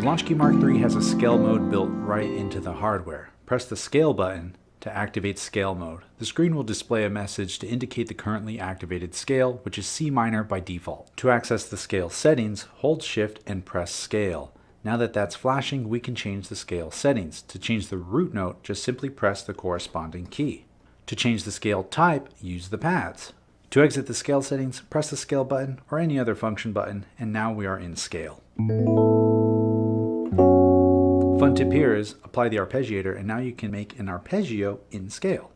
Launchkey Mark III has a scale mode built right into the hardware. Press the scale button to activate scale mode. The screen will display a message to indicate the currently activated scale, which is C minor by default. To access the scale settings, hold shift and press scale. Now that that's flashing, we can change the scale settings. To change the root note, just simply press the corresponding key. To change the scale type, use the pads. To exit the scale settings, press the scale button or any other function button, and now we are in scale. Fun tip here is apply the arpeggiator and now you can make an arpeggio in scale.